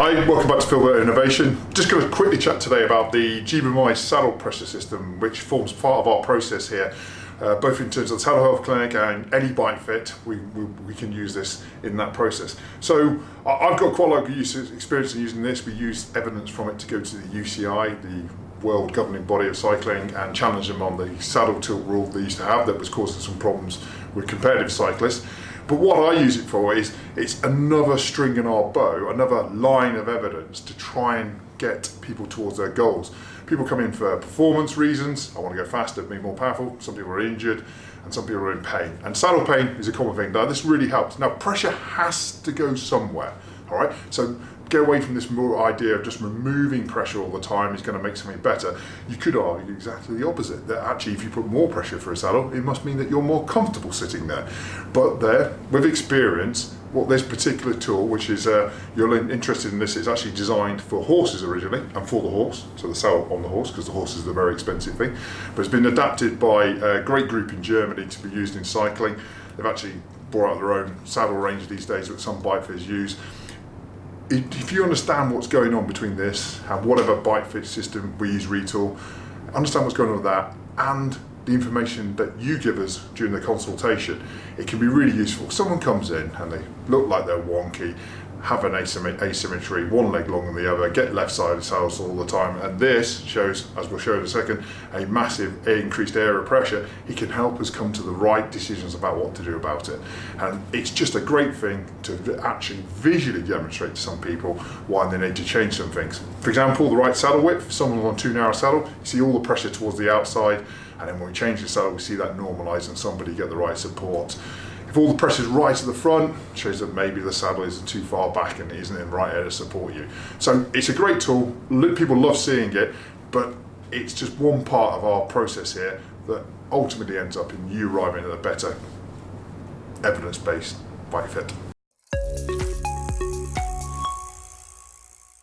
Hi, welcome back to Phil Burt Innovation. Just going to quickly chat today about the GebioMized saddle pressure system, which forms part of our process here, uh, both in terms of the Saddle Health Clinic and any bike fit, we, we, we can use this in that process. So I've got quite a lot of use, experience in using this. We use evidence from it to go to the UCI, the world governing body of cycling, and challenge them on the saddle tilt rule they used to have that was causing some problems with competitive cyclists. But what I use it for is it's another string in our bow, another line of evidence to try and get people towards their goals. People come in for performance reasons. I want to go faster, be more powerful. Some people are injured and some people are in pain. And saddle pain is a common thing. Now this really helps. Now pressure has to go somewhere. All right. So get away from this more idea of just removing pressure all the time is going to make something better. You could argue exactly the opposite, that actually if you put more pressure for a saddle, it must mean that you're more comfortable sitting there. But there, with experience, what this particular tool, which is, uh, you're interested in this, it's actually designed for horses originally, and for the horse, so the saddle on the horse, because the horse is the very expensive thing, but it's been adapted by a great group in Germany to be used in cycling. They've actually brought out their own saddle range these days that some bike use if you understand what's going on between this and whatever bike fit system we use Retül, understand what's going on with that and the information that you give us during the consultation, it can be really useful. Someone comes in and they look like they're wonky have an asymmetry, one leg longer than the other, get left-sided saddles all the time, and this shows, as we'll show in a second, a massive increased area pressure. It can help us come to the right decisions about what to do about it. And it's just a great thing to actually visually demonstrate to some people why they need to change some things. For example, the right saddle width, someone on too narrow saddle, you see all the pressure towards the outside, and then when we change the saddle, we see that normalize and somebody get the right support. If all the pressure is right at the front, shows that maybe the saddle isn't too far back and isn't in the right area to support you. So it's a great tool, people love seeing it, but it's just one part of our process here that ultimately ends up in you arriving at a better evidence-based bike fit.